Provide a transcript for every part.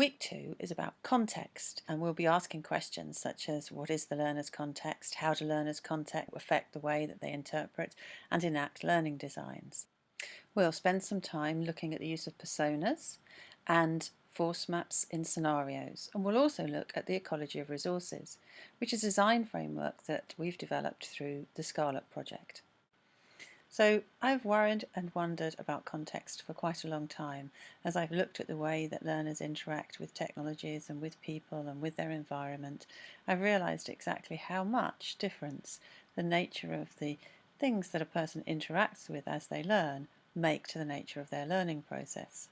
Week two is about context and we'll be asking questions such as what is the learner's context, how do learner's context affect the way that they interpret and enact learning designs. We'll spend some time looking at the use of personas and force maps in scenarios and we'll also look at the ecology of resources which is a design framework that we've developed through the Scarlet project. So I've worried and wondered about context for quite a long time as I've looked at the way that learners interact with technologies and with people and with their environment. I've realised exactly how much difference the nature of the things that a person interacts with as they learn make to the nature of their learning process.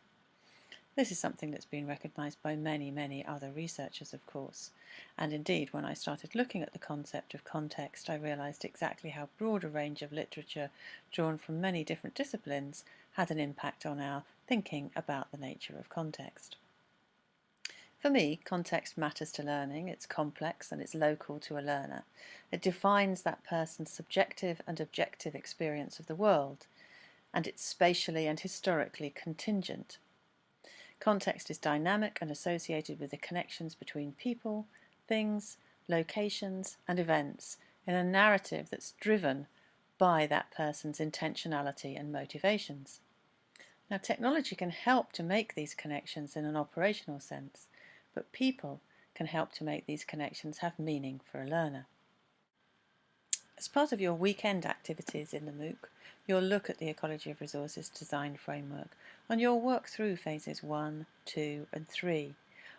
This is something that's been recognised by many, many other researchers, of course. And indeed, when I started looking at the concept of context, I realised exactly how broad a range of literature drawn from many different disciplines had an impact on our thinking about the nature of context. For me, context matters to learning. It's complex and it's local to a learner. It defines that person's subjective and objective experience of the world, and it's spatially and historically contingent Context is dynamic and associated with the connections between people, things, locations and events in a narrative that's driven by that person's intentionality and motivations. Now technology can help to make these connections in an operational sense, but people can help to make these connections have meaning for a learner. As part of your weekend activities in the MOOC, you'll look at the Ecology of Resources design framework and you'll work through phases 1, 2 and 3.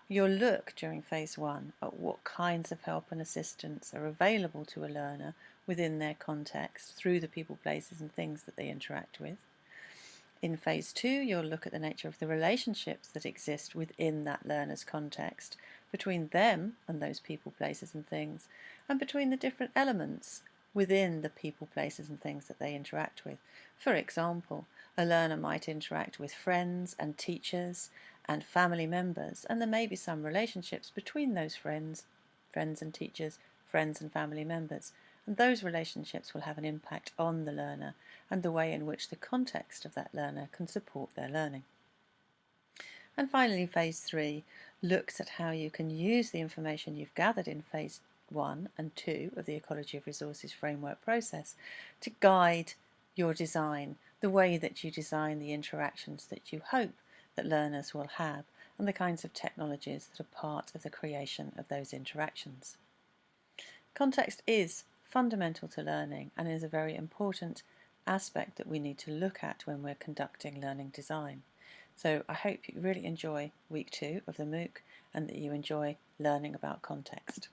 You'll look during phase 1 at what kinds of help and assistance are available to a learner within their context through the people, places and things that they interact with. In phase 2 you'll look at the nature of the relationships that exist within that learner's context between them and those people, places and things and between the different elements within the people, places and things that they interact with. For example, a learner might interact with friends and teachers and family members and there may be some relationships between those friends, friends and teachers, friends and family members and those relationships will have an impact on the learner and the way in which the context of that learner can support their learning. And finally, phase three looks at how you can use the information you've gathered in phase 1 and 2 of the Ecology of Resources framework process to guide your design, the way that you design the interactions that you hope that learners will have and the kinds of technologies that are part of the creation of those interactions. Context is fundamental to learning and is a very important aspect that we need to look at when we're conducting learning design. So I hope you really enjoy week two of the MOOC and that you enjoy learning about context.